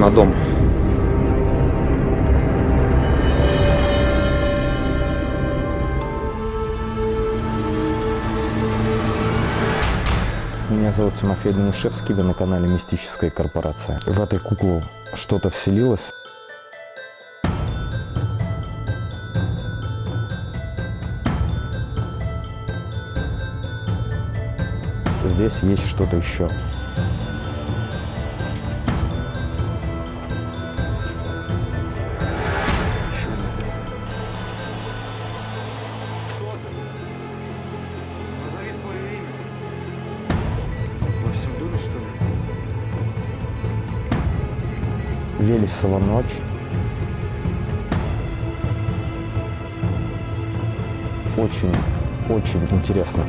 на дом. Меня зовут Тимофей Данишевский, вы на канале Мистическая корпорация. В этой куклу что-то вселилось. Здесь есть что-то еще. Велесова ночь. Очень, очень интересно.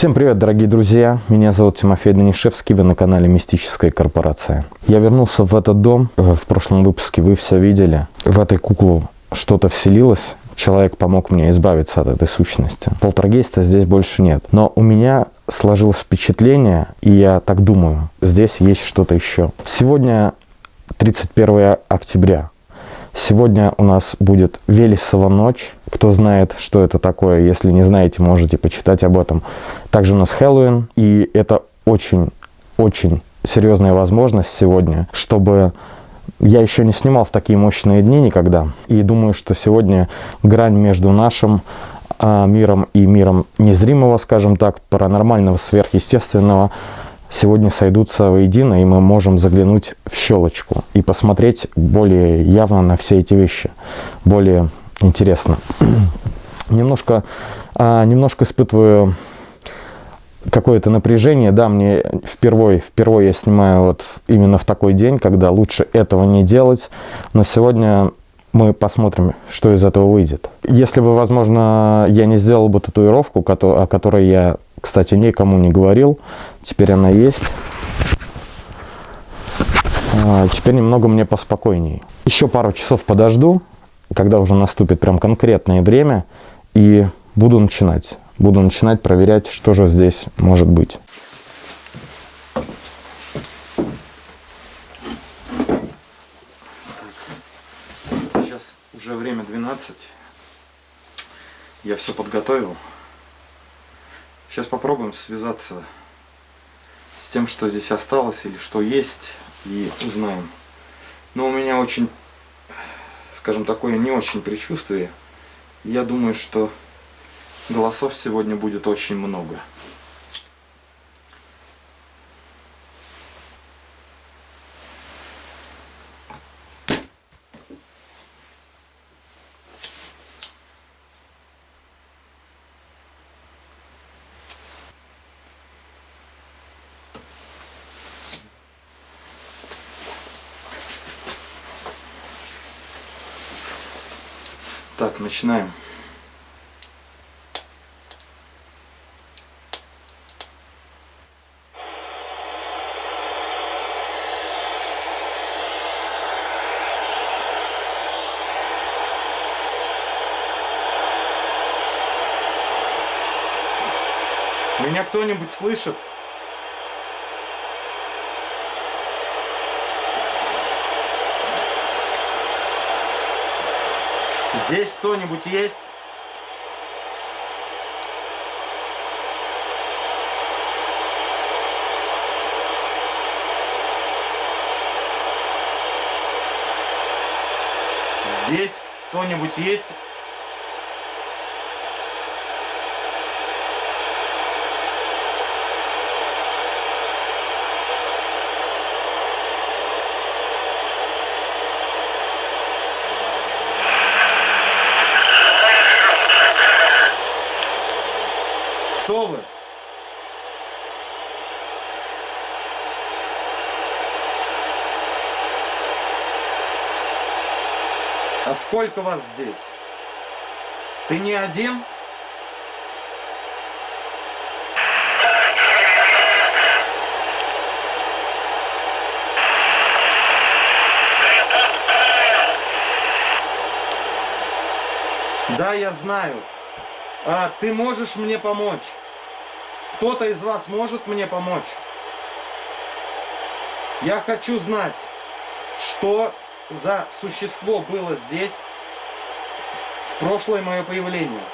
Всем привет, дорогие друзья! Меня зовут Тимофей Данишевский, вы на канале Мистическая корпорация. Я вернулся в этот дом. Э, В прошлом выпуске вы все видели. В этой куклу что-то вселилось. Человек помог мне избавиться от этой сущности. Полтергейста здесь больше нет. Но у меня сложилось впечатление, и я так думаю, здесь есть что-то еще. Сегодня 31 октября. Сегодня у нас будет Велесова ночь. Кто знает, что это такое, если не знаете, можете почитать об этом. Также у нас Хэллоуин, и это очень-очень серьезная возможность сегодня, чтобы я еще не снимал в такие мощные дни никогда. И думаю, что сегодня грань между нашим а, миром и миром незримого, скажем так, паранормального, сверхъестественного, сегодня сойдутся воедино, и мы можем заглянуть в щелочку и посмотреть более явно на все эти вещи, более интересно. немножко, а, немножко испытываю какое-то напряжение, да, мне впервые, впервые я снимаю вот именно в такой день, когда лучше этого не делать, но сегодня мы посмотрим, что из этого выйдет. Если бы, возможно, я не сделал бы татуировку, о которой я, кстати, никому не говорил, теперь она есть. А, Теперь немного мне поспокойней. Еще пару часов подожду, когда уже наступит прям конкретное время, и буду начинать. Буду начинать проверять, что же здесь может быть. Сейчас уже время 12. Я все подготовил. Сейчас попробуем связаться с тем, что здесь осталось или что есть, и узнаем. Но у меня очень, скажем, такое не очень предчувствие. Я думаю, что голосов сегодня будет очень много. Так, начинаем. Меня кто-нибудь слышит? Здесь кто-нибудь есть? Здесь кто-нибудь есть? Что? А сколько вас здесь? Ты не один? Да, я знаю. А, ты можешь мне помочь? Кто-то из вас может мне помочь? Я хочу знать, что за существо было здесь в прошлое мое появление.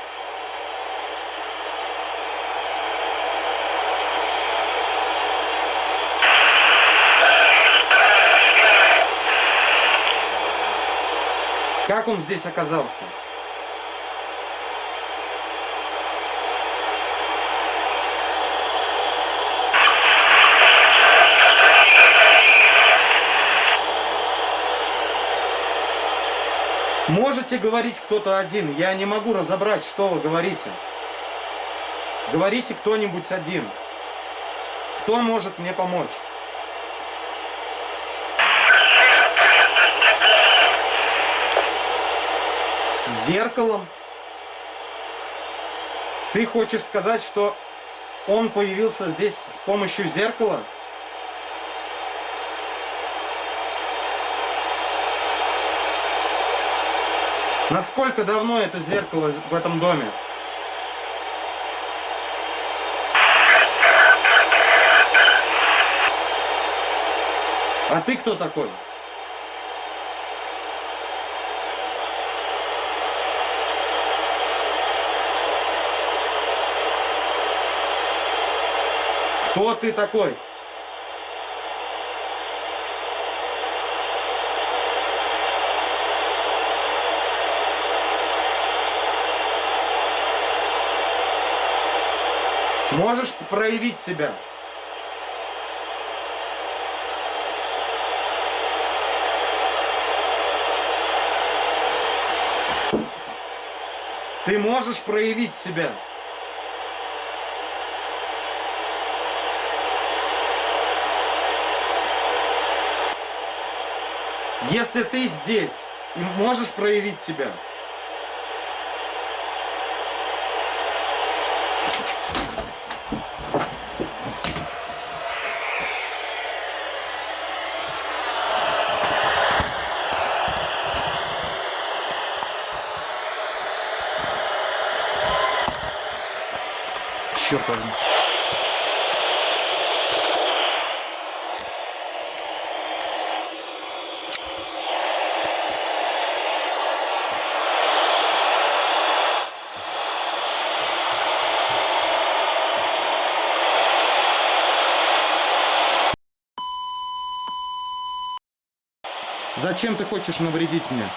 Как он здесь оказался? Можете говорить кто-то один. Я не могу разобрать, что вы говорите. Говорите кто-нибудь один. Кто может мне помочь? С зеркалом? Ты хочешь сказать, что он появился здесь с помощью зеркала? Насколько давно это зеркало в этом доме? А ты кто такой? Кто ты такой? Можешь проявить себя? Ты можешь проявить себя? Если ты здесь и можешь проявить себя, черт возьми. Зачем ты хочешь навредить мне?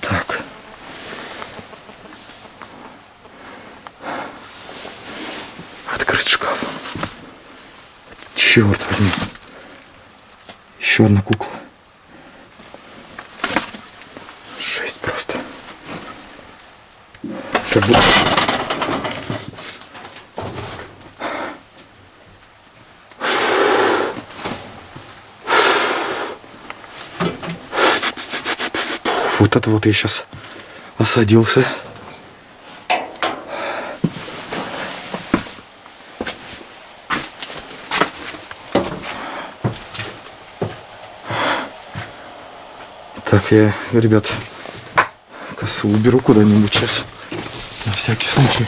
Так. Открыть шкаф. Черт возьми. Еще одна кукла. Жесть просто. Как будто... Вот это вот я сейчас осадился. Так, я, ребят, косу уберу куда-нибудь сейчас. На всякий случай.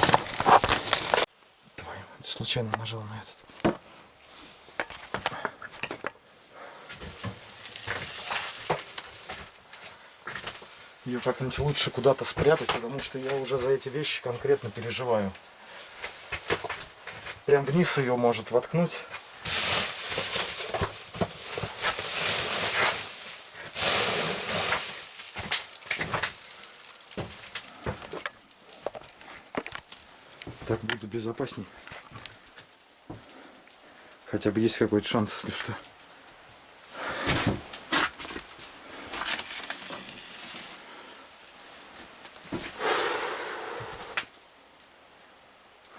Давай, случайно нажал на этот. Ее как-нибудь лучше куда-то спрятать, потому что я уже за эти вещи конкретно переживаю. Прям вниз ее может воткнуть. Так буду безопасней. Хотя бы есть какой-то шанс, если что.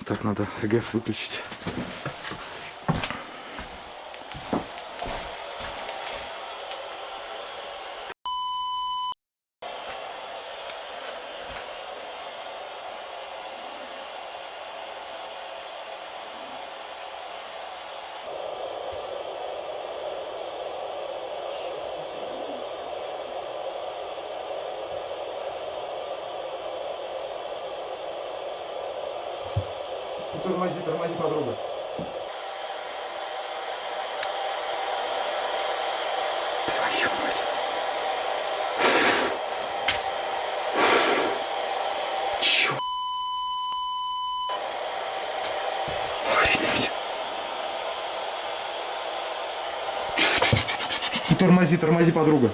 Так, надо ЭГФ выключить. Тормози, тормози, подруга. Твою мать. Чё? Охренеть. Тормози, тормози, подруга.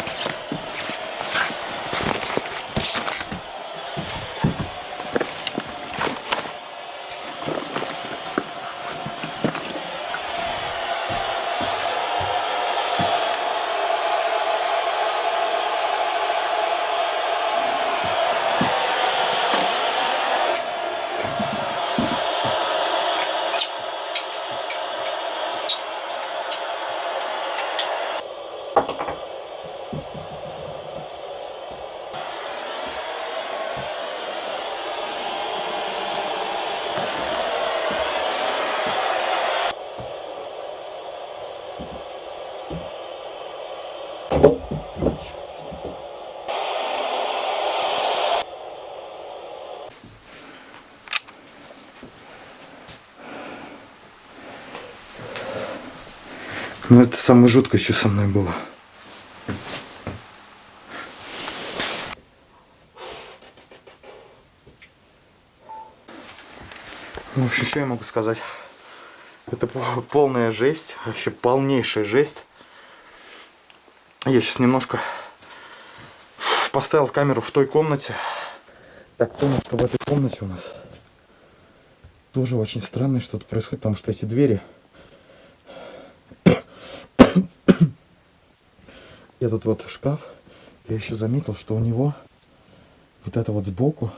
Ну, это самое жуткое, что со мной было. Ну, В общем, что я могу сказать? Это пол- полная жесть, вообще полнейшая жесть. Я сейчас немножко поставил камеру в той комнате. Так, комнатка в этой комнате у нас тоже очень странное что-то происходит, потому что эти двери этот вот шкаф, я еще заметил, что у него вот это вот сбоку,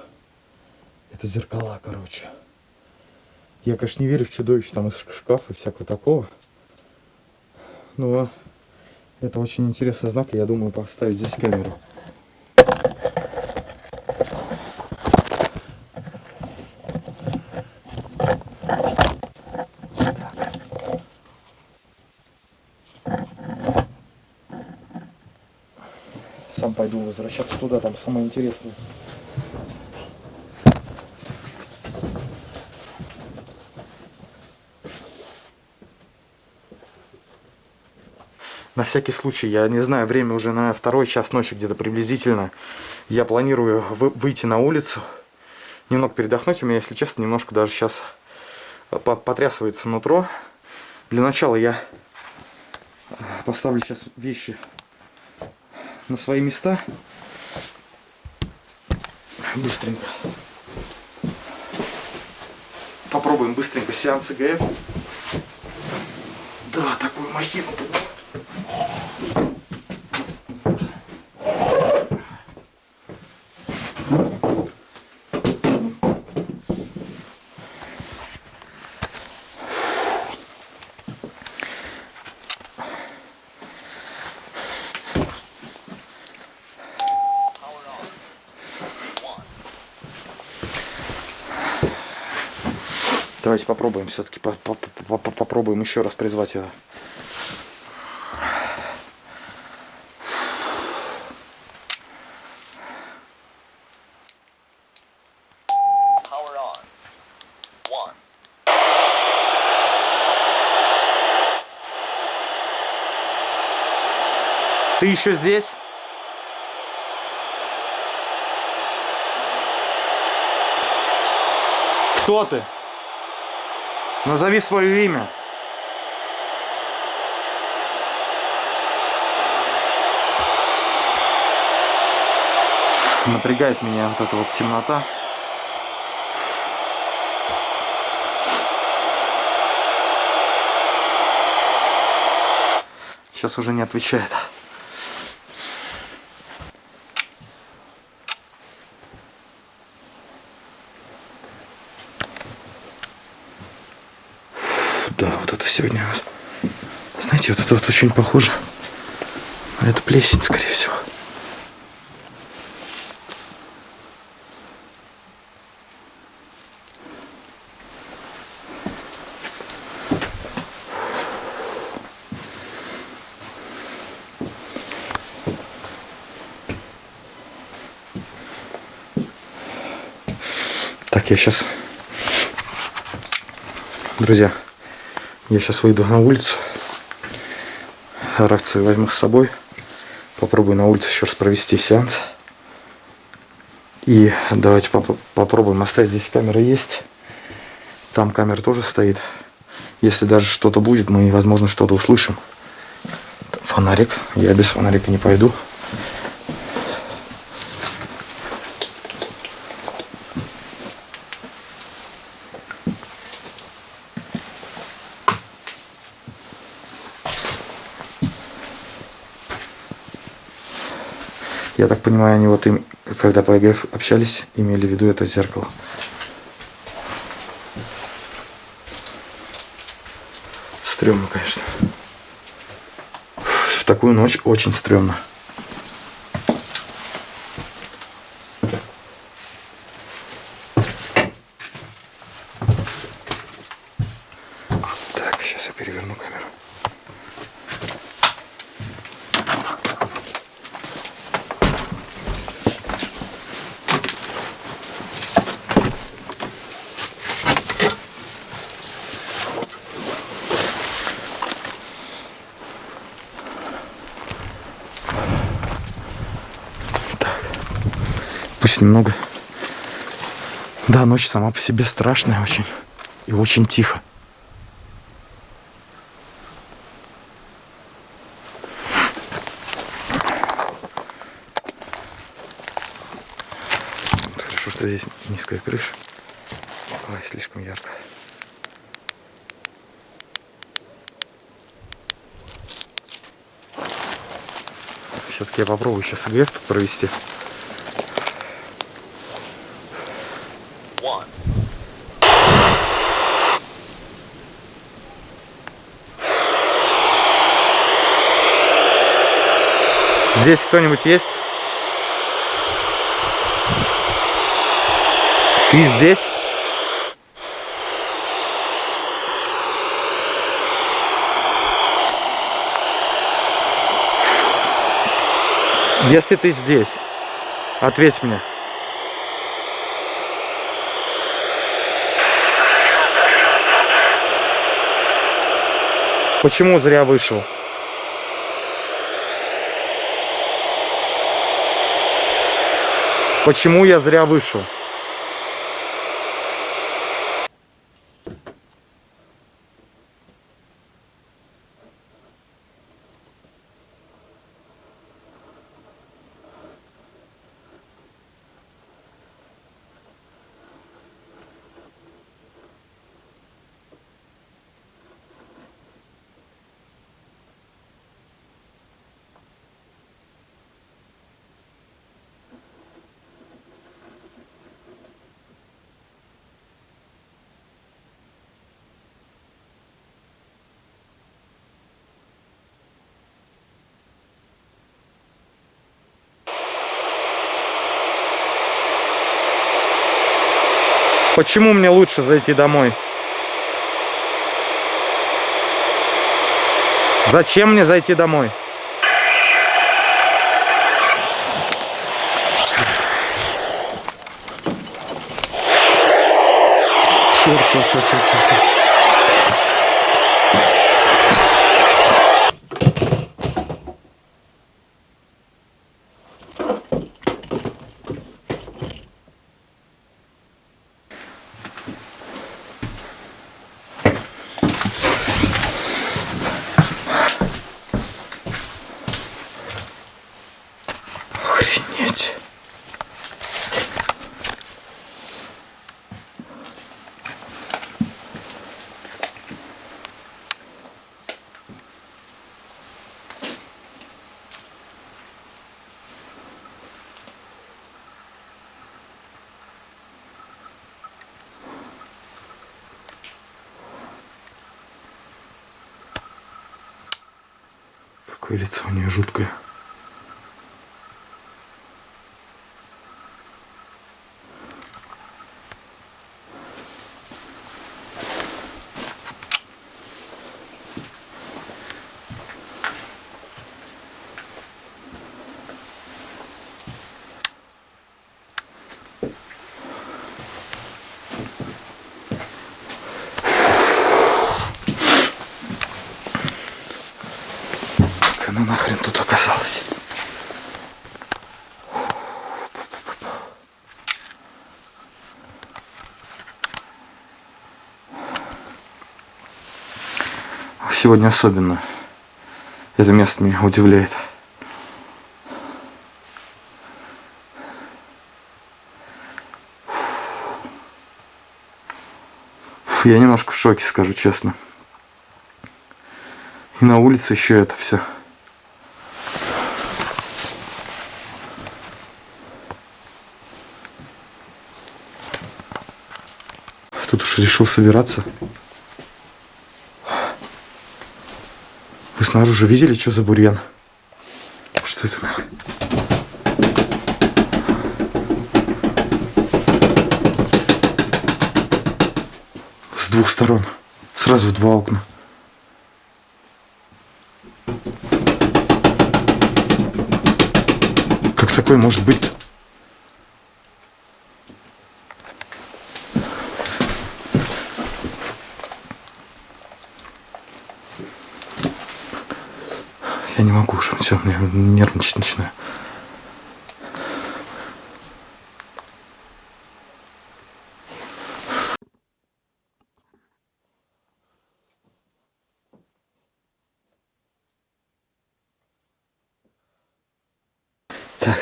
это зеркала, короче. Я, конечно, не верю в чудовищ там из шкафа и всякого такого. Но это очень интересный знак, и я думаю поставить здесь камеру. Пойду возвращаться туда, там самое интересное. На всякий случай, я не знаю, время уже на второй час ночи где-то приблизительно. Я планирую вы- выйти на улицу, немного передохнуть. У меня, если честно, немножко даже сейчас потрясывается нутро. Для начала я э, поставлю сейчас вещи на свои места. Быстренько. Попробуем быстренько сеанс ИГФ. Да, такую махину. Давайте попробуем все-таки попробуем еще раз призвать это. Ты еще здесь? Кто ты? Назови свое имя. Напрягает меня вот эта вот темнота. Сейчас уже не отвечает. Да, вот это сегодня. Знаете, вот это вот очень похоже. на Это плесень, скорее всего. Так, я сейчас... Друзья, я сейчас выйду на улицу. Рацию возьму с собой. Попробую на улице еще раз провести сеанс. И давайте поп попробуем оставить здесь камера есть. Там камера тоже стоит. Если даже что-то будет, мы, возможно, что-то услышим. Фонарик. Я без фонарика не пойду. Я так понимаю, они вот им, когда по ЭГФ общались, имели в виду это зеркало. Стремно, конечно. В такую ночь очень стрёмно. Так, сейчас я переверну камеру. Так. Пусть немного. Да, ночь сама по себе страшная очень. И очень тихо. Хорошо, что здесь низкая крыша. Ой, слишком ярко. Все-таки я попробую сейчас ИГФ провести. Здесь кто-нибудь есть? Ты здесь? Если ты здесь, ответь мне. Почему зря вышел? Почему я зря вышел? Почему мне лучше зайти домой? Зачем мне зайти домой? Черт, черт, черт, черт, черт, Какое лицо у нее жуткое. Как она нахрен тут оказалась? Сегодня особенно. Это место меня удивляет. Фу, Я немножко в шоке, скажу честно. И на улице еще это все. Тут уж решил собираться. Вы снаружи видели, что за бурьян? Что это нахуй? С двух сторон. Сразу два окна. Как такое может быть? Могу уже, все, мне нервничать начинаю. Так.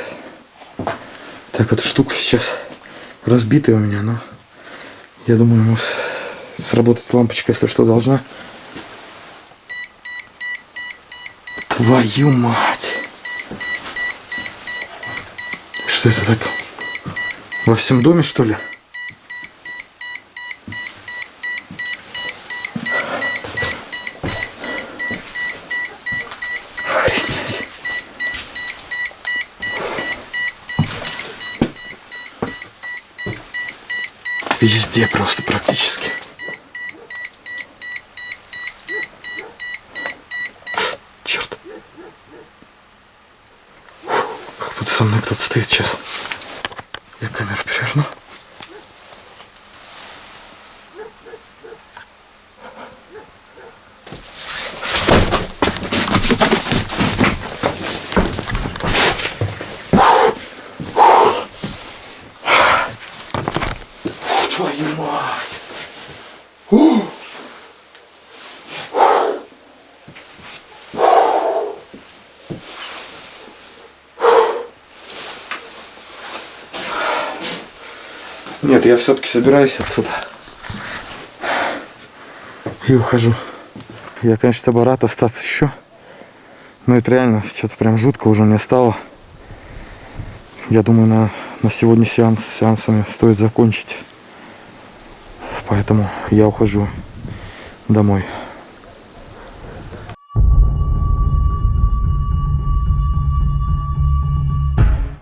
Так, эта штука сейчас разбитая у меня, но я думаю, ему с- сработать лампочка, если что, должна. Твою мать! Что это так? Во всем доме, что ли? Охренеть. Везде просто практически. Черт. Как будто со мной кто-то стоит сейчас. Я камеру переверну. Твою мать! Ух! Нет, я все-таки собираюсь отсюда. И ухожу. Я, конечно, бы рад остаться еще. Но это реально что-то прям жутко уже мне стало. Я думаю, на, на сегодня сеанс с сеансами стоит закончить. Поэтому я ухожу домой.